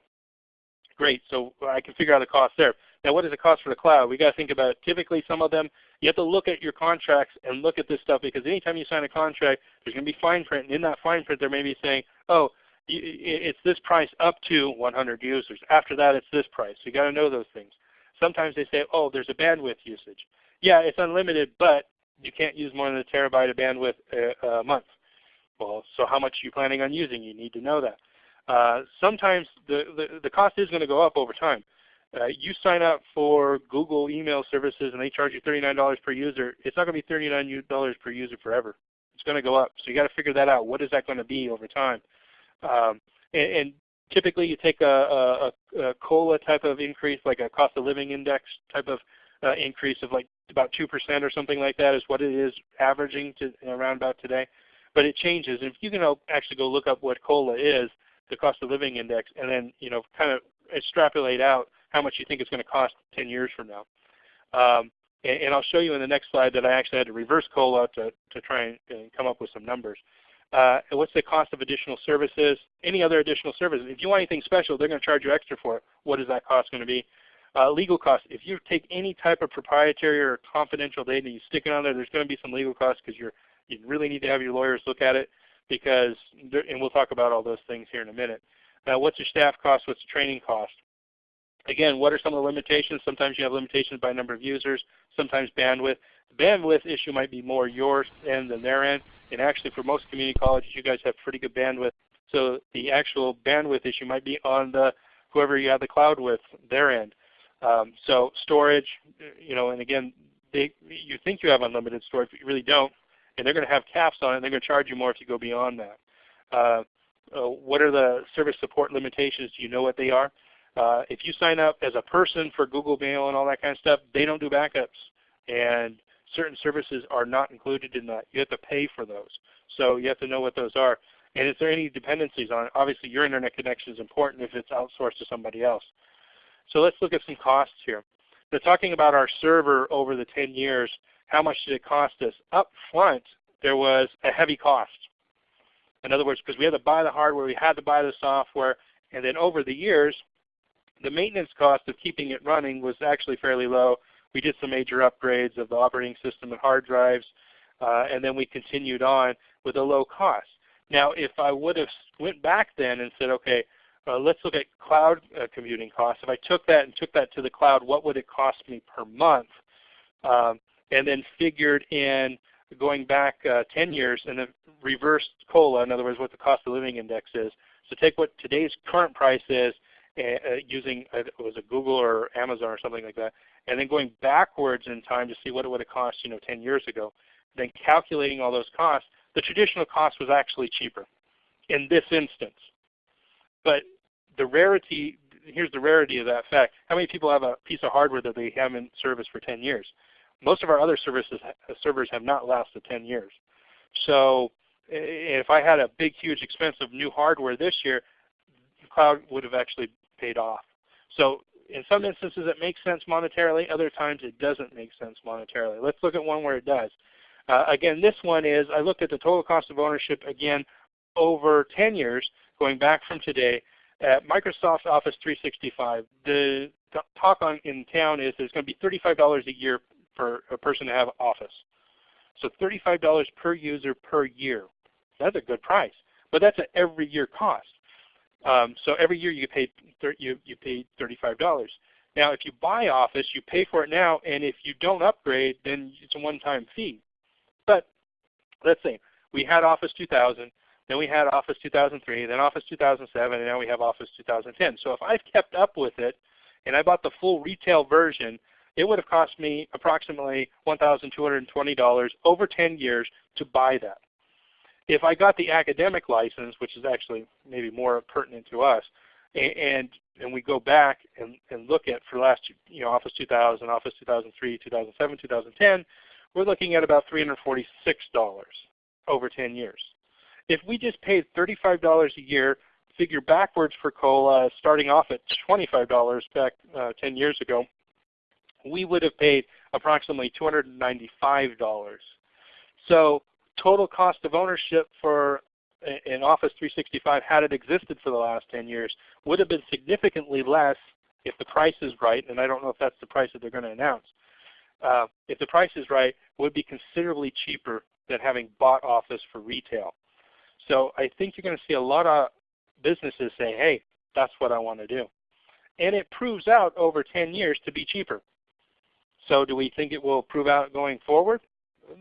great. So I can figure out the cost there. Now, what is the cost for the cloud? We got to think about typically some of them. You have to look at your contracts and look at this stuff because anytime you sign a contract, there's going to be fine print, and in that fine print, there may be saying, oh, it's this price up to 100 users. After that, it's this price. You got to know those things. Sometimes they say, oh, there's a bandwidth usage. Yeah, it's unlimited, but you can't use more than a terabyte of bandwidth a, a month. Well, so how much are you planning on using? You need to know that. Uh, sometimes the, the, the, cost is going to go up over time. Uh, you sign up for Google email services and they charge you $39 per user. It's not going to be $39 per user forever. It's going to go up. So you got to figure that out. What is that going to be over time? Um, and, and, typically you take a, a, a, COLA type of increase, like a cost of living index type of uh, increase of like about 2% or something like that is what it is averaging to around about today. But it changes. And if you can actually go look up what COLA is, the cost of living index, and then you know kind of extrapolate out how much you think it's going to cost 10 years from now. Um, and, and, I'll show you in the next slide that I actually had to reverse COLA to, to try and, and come up with some numbers. Uh, what's the cost of additional services? Any other additional services? If you want anything special, they're going to charge you extra for it. What is that cost going to be? Uh, legal costs. If you take any type of proprietary or confidential data and you stick it on there, there's going to be some legal costs because you you really need to have your lawyers look at it because, and we'll talk about all those things here in a minute. Now, what's your staff cost? What's the training cost? Again, what are some of the limitations? Sometimes you have limitations by number of users, sometimes bandwidth. The bandwidth issue might be more yours end than their end. And actually for most community colleges, you guys have pretty good bandwidth. So the actual bandwidth issue might be on the whoever you have the cloud with, their end. Um, so storage, you know, and again, they, you think you have unlimited storage, but you really don't and they're going to have caps on it. and They're going to charge you more if you go beyond that. Uh, uh, what are the service support limitations? Do you know what they are? Uh, if you sign up as a person for Google Mail and all that kind of stuff, they don't do backups. And certain services are not included in that. You have to pay for those. So you have to know what those are. And is there any dependencies on it? Obviously your internet connection is important if it's outsourced to somebody else. So let's look at some costs here. They're talking about our server over the 10 years how much did it cost us? Up front, there was a heavy cost. In other words, because we had to buy the hardware, we had to buy the software, and then over the years, the maintenance cost of keeping it running was actually fairly low. We did some major upgrades of the operating system and hard drives, uh, and then we continued on with a low cost. Now, if I would have went back then and said, okay, uh, let's look at cloud uh, computing costs. If I took that and took that to the cloud, what would it cost me per month? Um, and then figured in going back uh, 10 years and then reversed COLA, in other words, what the cost of living index is. So take what today's current price is using, uh, was it Google or Amazon or something like that, and then going backwards in time to see what it would have cost you know, 10 years ago. Then calculating all those costs, the traditional cost was actually cheaper in this instance. But the rarity, here's the rarity of that fact. How many people have a piece of hardware that they haven't serviced for 10 years? Most of our other services servers have not lasted 10 years. So if I had a big, huge expense of new hardware this year, the cloud would have actually paid off. So in some instances it makes sense monetarily, other times it doesn't make sense monetarily. Let's look at one where it does. Uh, again, this one is, I looked at the total cost of ownership again over 10 years, going back from today, at Microsoft Office 365. The talk on in town is it's going to be $35 a year for a person to have Office. So $35 per user per year. That's a good price, but that's an every year cost. Um, so every year you pay you you pay $35. Now if you buy Office, you pay for it now, and if you don't upgrade, then it's a one-time fee. But let's say we had Office 2000, then we had Office 2003, then Office 2007, and now we have Office 2010. So if I've kept up with it, and I bought the full retail version, it would have cost me approximately $1,220 over 10 years to buy that. If I got the academic license, which is actually maybe more pertinent to us, and and we go back and, and look at for last you know Office 2000, Office 2003, 2007, 2010, we're looking at about $346 over 10 years. If we just paid $35 a year, figure backwards for COLA, starting off at $25 back uh, 10 years ago, we would have paid approximately $295. So total cost of ownership for in Office 365 had it existed for the last 10 years would have been significantly less if the price is right, and I don't know if that's the price that they're going to announce. Uh, if the price is right, would be considerably cheaper than having bought Office for retail. So I think you're going to see a lot of businesses say, hey, that's what I want to do. And it proves out over 10 years to be cheaper. So do we think it will prove out going forward?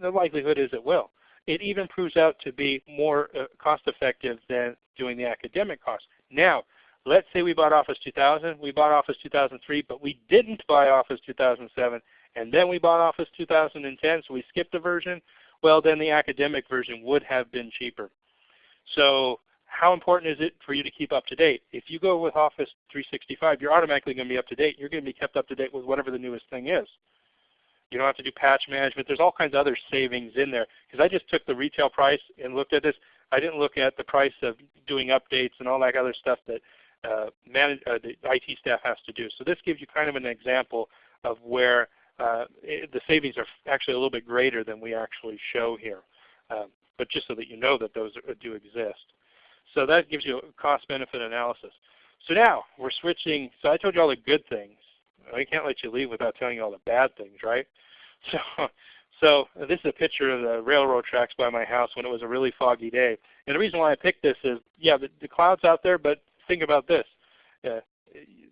The likelihood is it will it even proves out to be more uh, cost effective than doing the academic cost. Now, let's say we bought Office 2000, we bought Office 2003, but we didn't buy Office 2007, and then we bought Office 2010, so we skipped a version, well then the academic version would have been cheaper. So how important is it for you to keep up to date? If you go with Office 365, you're automatically going to be up to date. You're going to be kept up to date with whatever the newest thing is. You don't have to do patch management. There's all kinds of other savings in there. Because I just took the retail price and looked at this. I didn't look at the price of doing updates and all that other stuff that uh, manage, uh, the IT staff has to do. So this gives you kind of an example of where uh, it, the savings are actually a little bit greater than we actually show here. Um, but just so that you know that those are, do exist. So that gives you a cost-benefit analysis. So now we're switching. So I told you all the good things. I can't let you leave without telling you all the bad things, right? So, so this is a picture of the railroad tracks by my house when it was a really foggy day. And the reason why I picked this is, yeah, the, the cloud's out there, but think about this. Uh,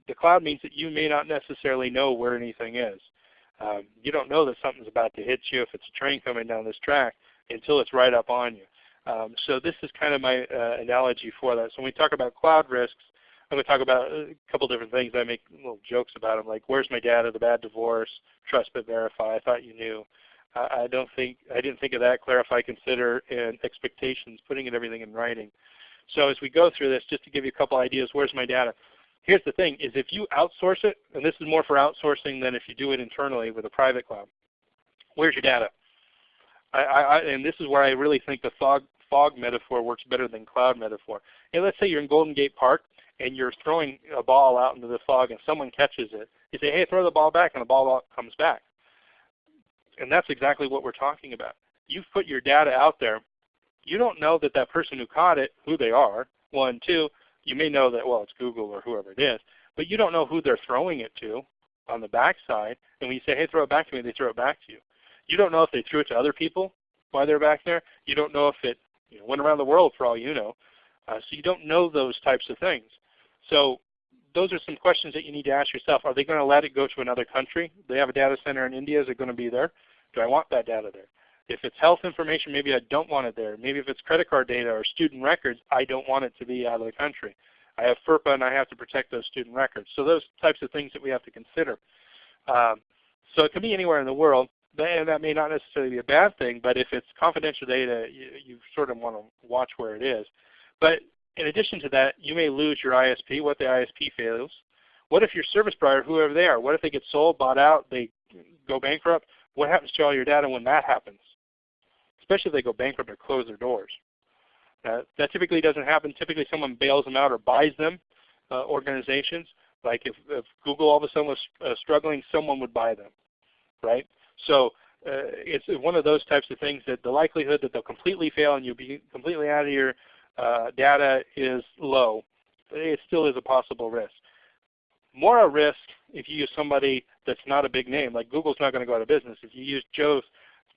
the cloud means that you may not necessarily know where anything is. Um, you don't know that something's about to hit you if it's a train coming down this track until it's right up on you. Um, so this is kind of my uh, analogy for that. So when we talk about cloud risks, I'm going to talk about uh, a couple different things. I make little jokes about them, like where's my data, the bad divorce, trust but verify. I thought you knew. I don't think I didn't think of that. Clarify, consider, and expectations. Putting it everything in writing. So as we go through this, just to give you a couple ideas, where's my data? Here's the thing: is if you outsource it, and this is more for outsourcing than if you do it internally with a private cloud. Where's your data? I, I, and this is where I really think the fog, fog metaphor works better than cloud metaphor. And let's say you're in Golden Gate Park and you're throwing a ball out into the fog and someone catches it, you say, hey, throw the ball back, and the ball comes back. And that's exactly what we're talking about. You've put your data out there. You don't know that that person who caught it, who they are, one. Two, you may know that, well, it's Google or whoever it is, but you don't know who they're throwing it to on the backside. And when you say, hey, throw it back to me, they throw it back to you. You don't know if they threw it to other people while they're back there. You don't know if it you know, went around the world for all you know. Uh, so you don't know those types of things. So those are some questions that you need to ask yourself. Are they going to let it go to another country? They have a data center in India. Is it going to be there? Do I want that data there? If it's health information, maybe I don't want it there. Maybe if it's credit card data or student records, I don't want it to be out of the country. I have FERPA and I have to protect those student records. So those types of things that we have to consider. Um, so it can be anywhere in the world, and that may not necessarily be a bad thing, but if it's confidential data, you, you sort of want to watch where it is. But in addition to that, you may lose your ISP. What the ISP fails? What if your service provider, whoever they are, what if they get sold, bought out, they go bankrupt? What happens to all your data when that happens? Especially if they go bankrupt or close their doors. That typically doesn't happen. Typically someone bails them out or buys them, uh, organizations. Like if, if, Google all of a sudden was uh, struggling, someone would buy them, right? So uh, it's one of those types of things that the likelihood that they'll completely fail and you'll be completely out of your uh, data is low. It still is a possible risk. More a risk if you use somebody that's not a big name, like Google's not going to go out of business. If you use Joe,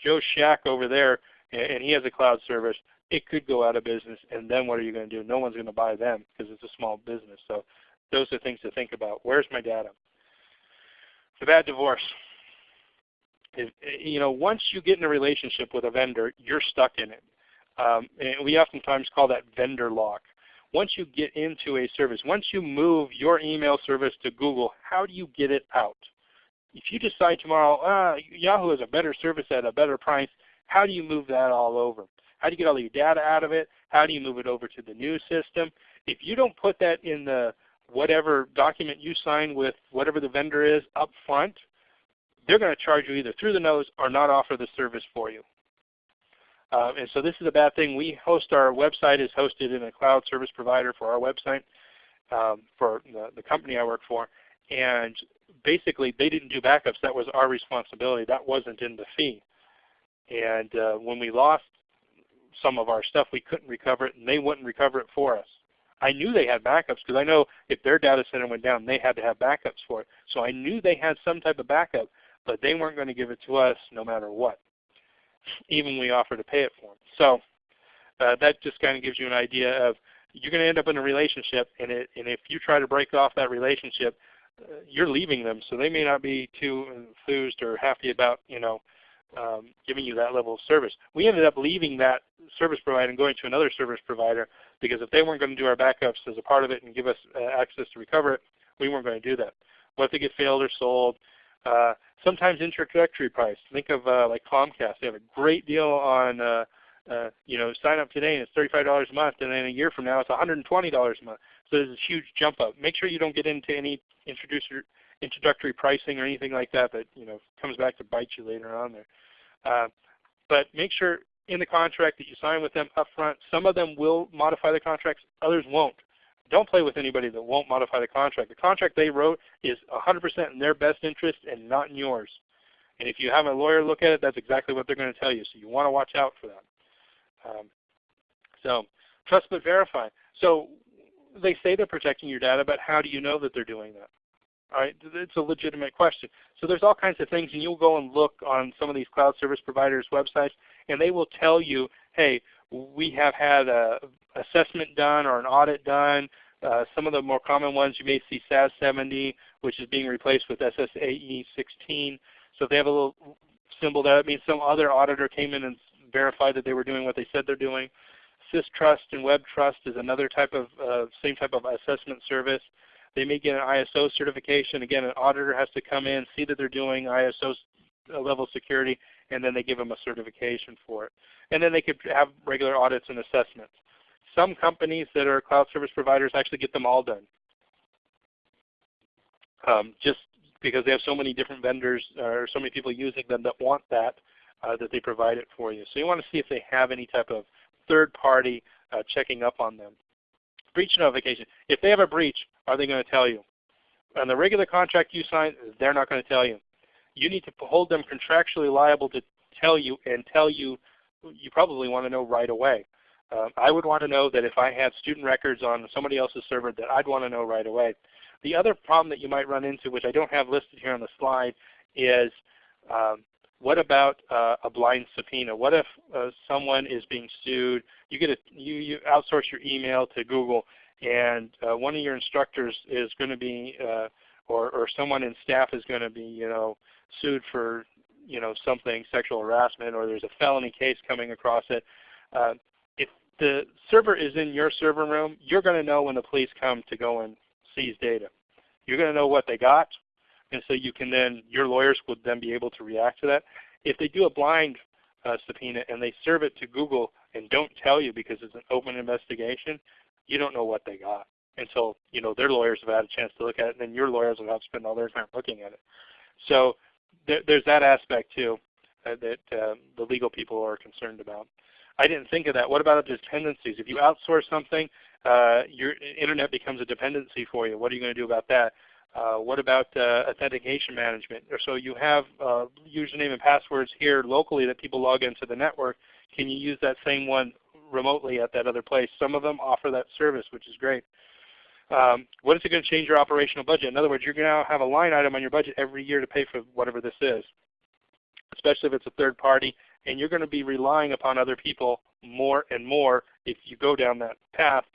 Joe Shack over there and he has a cloud service, it could go out of business and then what are you going to do? No one's going to buy them because it's a small business. So those are things to think about. Where's my data? The bad divorce. If, you know, once you get in a relationship with a vendor, you're stuck in it. Um, and we oftentimes call that vendor lock. Once you get into a service, once you move your email service to Google, how do you get it out? if you decide tomorrow, uh, Yahoo is a better service at a better price, how do you move that all over? How do you get all your data out of it? How do you move it over to the new system? If you don't put that in the whatever document you sign with whatever the vendor is up front, they're going to charge you either through the nose or not offer the service for you. Um, and so this is a bad thing. We host our website is hosted in a cloud service provider for our website um, for the, the company I work for. And basically they didn't do backups. That was our responsibility. That wasn't in the fee. And uh, when we lost some of our stuff, we couldn't recover it and they wouldn't recover it for us. I knew they had backups because I know if their data center went down, they had to have backups for it. So I knew they had some type of backup, but they weren't going to give it to us no matter what, even we offered to pay it for them. So uh, that just kind of gives you an idea of you're going to end up in a relationship, and, it, and if you try to break off that relationship, uh, you're leaving them, so they may not be too enthused or happy about you know um, giving you that level of service. We ended up leaving that service provider and going to another service provider because if they weren't going to do our backups as a part of it and give us uh, access to recover it, we weren't going to do that. What if they get failed or sold? Uh, sometimes introductory price. Think of uh, like Comcast. They have a great deal on uh, uh, you know, sign up today and it's $35 a month, and then a year from now it's $120 a month. So there's a huge jump up. Make sure you don't get into any introducer, introductory pricing or anything like that that you know comes back to bite you later on there. Uh, but make sure in the contract that you sign with them up front, some of them will modify the contracts, others won't. Don't play with anybody that won't modify the contract. The contract they wrote is 100% in their best interest and not in yours. And if you have a lawyer look at it, that's exactly what they're going to tell you. So you want to watch out for that. Um, so trust but verify. So they say they're protecting your data, but how do you know that they're doing that? All right, it's a legitimate question. So there's all kinds of things, and you'll go and look on some of these cloud service providers' websites, and they will tell you, hey, we have had a assessment done or an audit done. Uh, some of the more common ones you may see SAS 70, which is being replaced with SSAE 16. So if they have a little symbol there, that means some other auditor came in and verified that they were doing what they said they're doing. SysTrust and WebTrust is another type of uh, same type of assessment service. They may get an ISO certification. Again, an auditor has to come in, see that they're doing ISO level security, and then they give them a certification for it. And then they could have regular audits and assessments. Some companies that are cloud service providers actually get them all done. Um, just because they have so many different vendors or so many people using them that want that, uh, that they provide it for you. So you want to see if they have any type of third party uh, checking up on them. Breach notification. If they have a breach, are they going to tell you? On the regular contract you sign, they're not going to tell you. You need to hold them contractually liable to tell you and tell you, you probably want to know right away. Um, I would want to know that if I had student records on somebody else's server that I'd want to know right away. The other problem that you might run into, which I don't have listed here on the slide, is um, what about uh, a blind subpoena? What if uh, someone is being sued? You get a, you, you outsource your email to Google, and uh, one of your instructors is going to be, uh, or or someone in staff is going to be, you know, sued for, you know, something sexual harassment, or there's a felony case coming across it. Uh, if the server is in your server room, you're going to know when the police come to go and seize data. You're going to know what they got, and so you can then, your lawyers would then be able to react to that. If they do a blind uh, subpoena and they serve it to Google and don't tell you because it's an open investigation, you don't know what they got until you know their lawyers have had a chance to look at it, and then your lawyers will have to spend all their time looking at it. So there, there's that aspect too uh, that uh, the legal people are concerned about. I didn't think of that. What about the dependencies? If you outsource something, uh, your internet becomes a dependency for you. What are you going to do about that? Uh, what about uh, authentication management? So you have uh, username and passwords here locally that people log into the network. Can you use that same one remotely at that other place? Some of them offer that service, which is great. Um, what is it going to change your operational budget? In other words, you're going to have a line item on your budget every year to pay for whatever this is, especially if it's a third party, and you're going to be relying upon other people more and more if you go down that path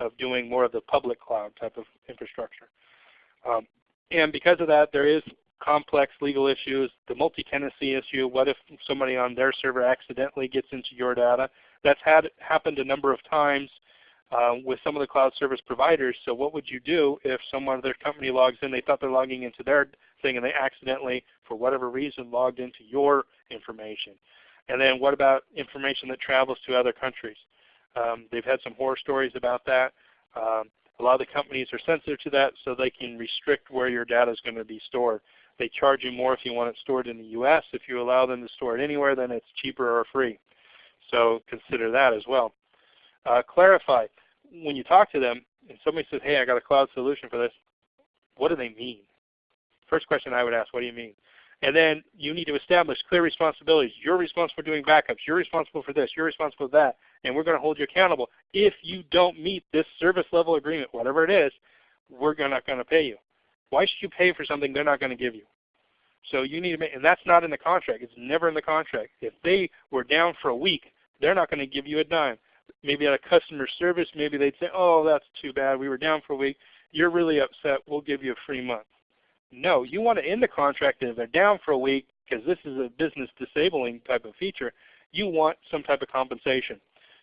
of doing more of the public cloud type of infrastructure. Um, and because of that, there is complex legal issues. The multi-tenancy issue, what if somebody on their server accidentally gets into your data? That's had happened a number of times uh, with some of the cloud service providers. So what would you do if someone, of their company logs in, they thought they're logging into their thing and they accidentally, for whatever reason, logged into your information. And then what about information that travels to other countries? Um, they've had some horror stories about that. Um, a lot of the companies are sensitive to that so they can restrict where your data is going to be stored. They charge you more if you want it stored in the US. If you allow them to store it anywhere, then it's cheaper or free. So consider that as well. Uh, clarify. When you talk to them and somebody says, hey, I got a cloud solution for this, what do they mean? First question I would ask, what do you mean? And then you need to establish clear responsibilities. You're responsible for doing backups. You're responsible for this. You're responsible for that. And we're going to hold you accountable. If you don't meet this service level agreement, whatever it is, we're not going to pay you. Why should you pay for something they're not going to give you? So you need to make, and that's not in the contract. It's never in the contract. If they were down for a week, they're not going to give you a dime. Maybe at a customer service, maybe they'd say, oh, that's too bad. We were down for a week. You're really upset. We'll give you a free month. No, you want to end the contract if they're down for a week, because this is a business disabling type of feature, you want some type of compensation.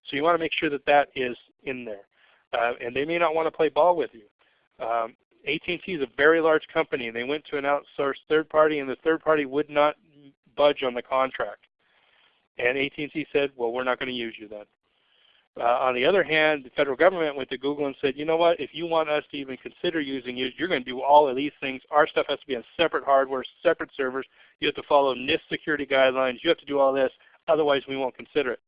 So you want to make sure that that is in there. Uh, and they may not want to play ball with you. Um, AT&T is a very large company, and they went to an outsourced third party, and the third party would not budge on the contract. And AT&T said, well, we're not going to use you then. Uh, on the other hand, the federal government went to Google and said, you know what, if you want us to even consider using you, you're going to do all of these things. Our stuff has to be on separate hardware, separate servers. You have to follow NIST security guidelines. You have to do all this. Otherwise, we won't consider it.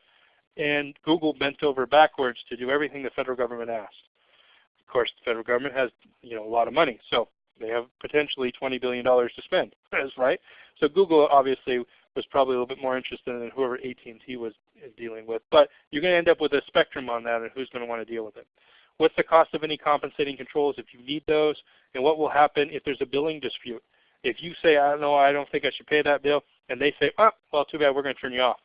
And Google bent over backwards to do everything the federal government asked. Of course, the federal government has you know, a lot of money. So they have potentially $20 billion to spend, right? So Google obviously was probably a little bit more interested in whoever AT&T was dealing with. But you're going to end up with a spectrum on that and who's going to want to deal with it. What's the cost of any compensating controls if you need those? And what will happen if there's a billing dispute? If you say, I don't know, I don't think I should pay that bill, and they say, oh, well, too bad, we're going to turn you off.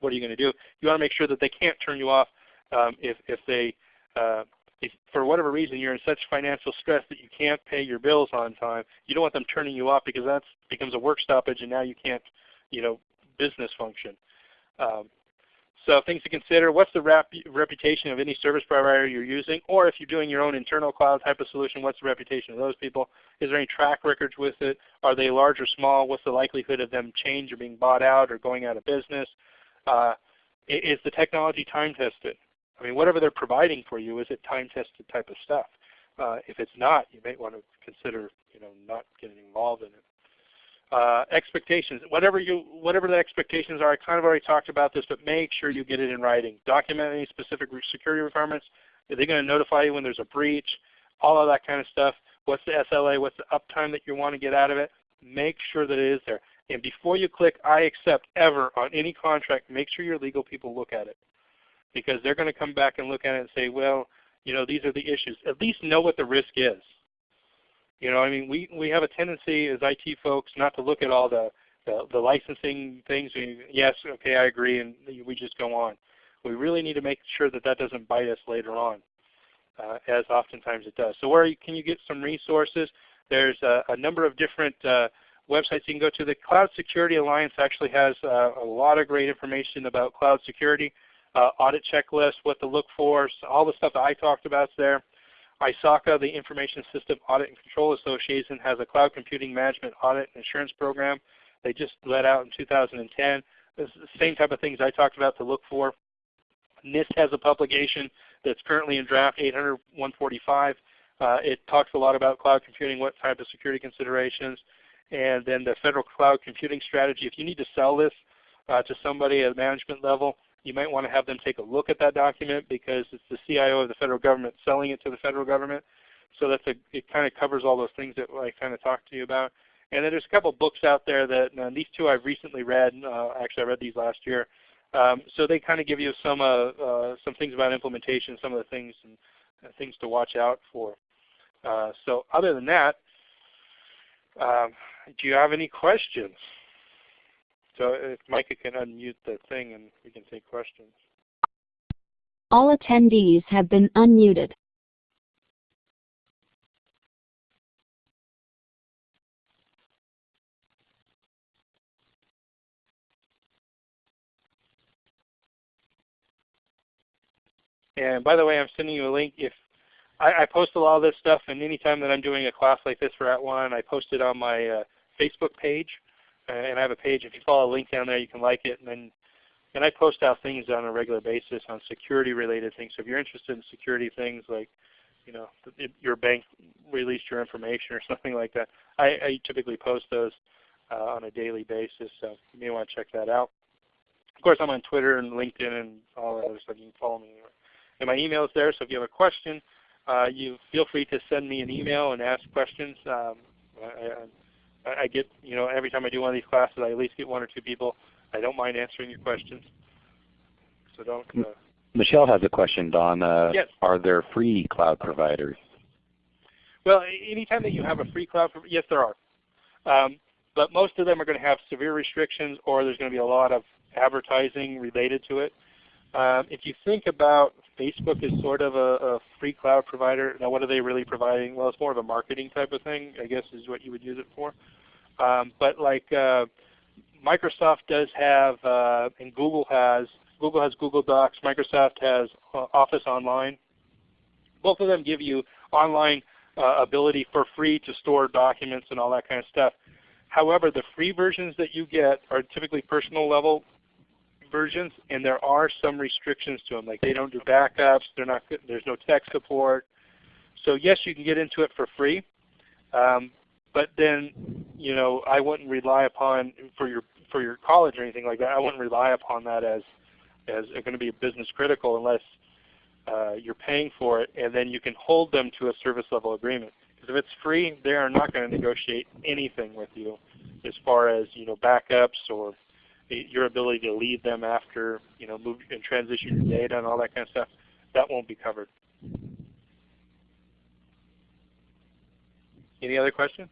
What are you going to do? You want to make sure that they can't turn you off um, if, if they, uh, if for whatever reason you're in such financial stress that you can't pay your bills on time. You don't want them turning you off because that becomes a work stoppage and now you can't, you know, business function. Um, so things to consider, what's the rep reputation of any service provider you're using? Or if you're doing your own internal cloud type of solution, what's the reputation of those people? Is there any track records with it? Are they large or small? What's the likelihood of them change or being bought out or going out of business? Uh, is the technology time tested? I mean, whatever they're providing for you, is it time tested type of stuff? Uh, if it's not, you may want to consider you know, not getting involved in it. Uh, expectations, whatever you, whatever the expectations are, I kind of already talked about this, but make sure you get it in writing. Document any specific security requirements. Are they going to notify you when there's a breach? All of that kind of stuff. What's the SLA? What's the uptime that you want to get out of it? Make sure that it is there. And before you click I accept ever on any contract, make sure your legal people look at it. Because they're going to come back and look at it and say, well, you know, these are the issues. At least know what the risk is. You know, I mean, we, we have a tendency as IT folks not to look at all the, the, the licensing things. We, yes, okay, I agree, and we just go on. We really need to make sure that that doesn't bite us later on, uh, as oftentimes it does. So where can you get some resources? There's a, a number of different uh, websites you can go to. The Cloud Security Alliance actually has uh, a lot of great information about cloud security, uh, audit checklist, what to look for, so all the stuff that I talked about is there. ISACA, the Information System Audit and Control Association, has a cloud computing management audit and assurance program. They just let out in 2010. It's the same type of things I talked about to look for. NIST has a publication that's currently in draft 800-145. Uh, it talks a lot about cloud computing, what type of security considerations, and then the Federal Cloud Computing Strategy. If you need to sell this uh, to somebody at management level, you might want to have them take a look at that document because it's the CIO of the federal government selling it to the federal government. So that's a, it kind of covers all those things that I kind of talked to you about. And then there's a couple books out there that these two I've recently read. Uh, actually, I read these last year. Um, so they kind of give you some uh, uh, some things about implementation, some of the things and uh, things to watch out for. Uh, so other than that, um, do you have any questions? So if Micah can unmute the thing and we can take questions. All attendees have been unmuted. And by the way, I'm sending you a link. If I, I post a lot of this stuff, and anytime that I'm doing a class like this for At @ONE, I post it on my uh, Facebook page, and I have a page. If you follow a link down there, you can like it, and then and I post out things on a regular basis on security-related things. So if you're interested in security things like, you know, your bank released your information or something like that, I, I typically post those uh, on a daily basis. So you may want to check that out. Of course, I'm on Twitter and LinkedIn and all that other stuff. You can follow me anywhere. And my email is there, so if you have a question, uh, you feel free to send me an email and ask questions. Um, I, I, I, get, you know, every time I do one of these classes, I at least get one or two people. I don't mind answering your questions. So don't. Uh, Michelle has a question, Don. Uh, yes. Are there free cloud providers? Well, anytime that you have a free cloud, yes, there are. Um, but most of them are going to have severe restrictions, or there's going to be a lot of advertising related to it. Um, if you think about Facebook is sort of a, a, free cloud provider, now what are they really providing? Well, it's more of a marketing type of thing, I guess is what you would use it for. Um, but like uh, Microsoft does have, uh, and Google has, Google has Google Docs, Microsoft has uh, Office Online. Both of them give you online uh, ability for free to store documents and all that kind of stuff. However, the free versions that you get are typically personal level versions, and there are some restrictions to them. Like they don't do backups. They're not. There's no tech support. So yes, you can get into it for free, um, but then you know I wouldn't rely upon for your for your college or anything like that. I wouldn't rely upon that as as going to be business critical unless uh, you're paying for it, and then you can hold them to a service level agreement. Because if it's free, they are not going to negotiate anything with you as far as you know backups or your ability to leave them after you know move and transition your data and all that kind of stuff. That won't be covered. Any other questions?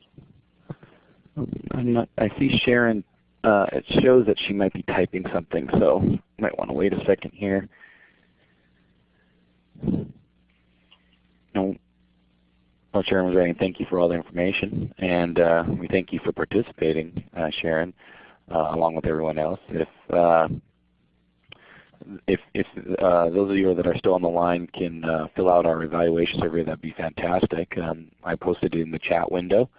I'm not, I see Sharon. Uh, it shows that she might be typing something, so might want to wait a second here. No, well, Sharon was writing, thank you for all the information, and uh, we thank you for participating, uh, Sharon, along with everyone else. If uh, if, if uh, those of you that are still on the line can uh, fill out our evaluation survey, that'd be fantastic. Um, I posted it in the chat window.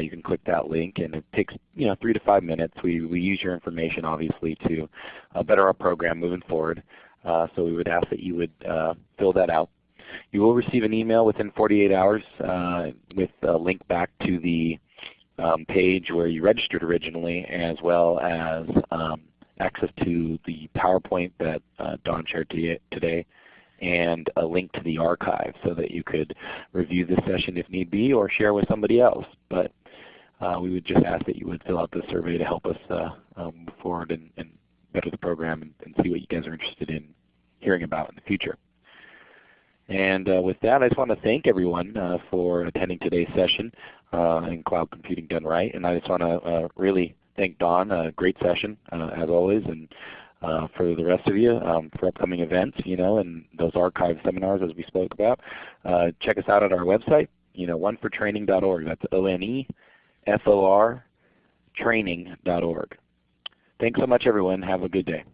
you can click that link, and it takes you know three to five minutes. We we use your information obviously to better our program moving forward. so we would ask that you would fill that out. You will receive an email within 48 hours uh, with a link back to the um, page where you registered originally as well as um, access to the PowerPoint that uh, Don shared today and a link to the archive so that you could review this session if need be or share with somebody else. But uh, we would just ask that you would fill out the survey to help us uh, um, move forward and, and, better the program and, and see what you guys are interested in hearing about in the future. And uh, with that, I just want to thank everyone uh, for attending today's session uh, in Cloud Computing Done Right. And I just want to uh, really thank Don. A great session uh, as always. And uh, for the rest of you, um, for upcoming events, you know, and those archive seminars as we spoke about, check us out at our website, you know, onefortraining.org. That's O-N-E-F-O-R training.org. Thanks so much everyone. Have a good day.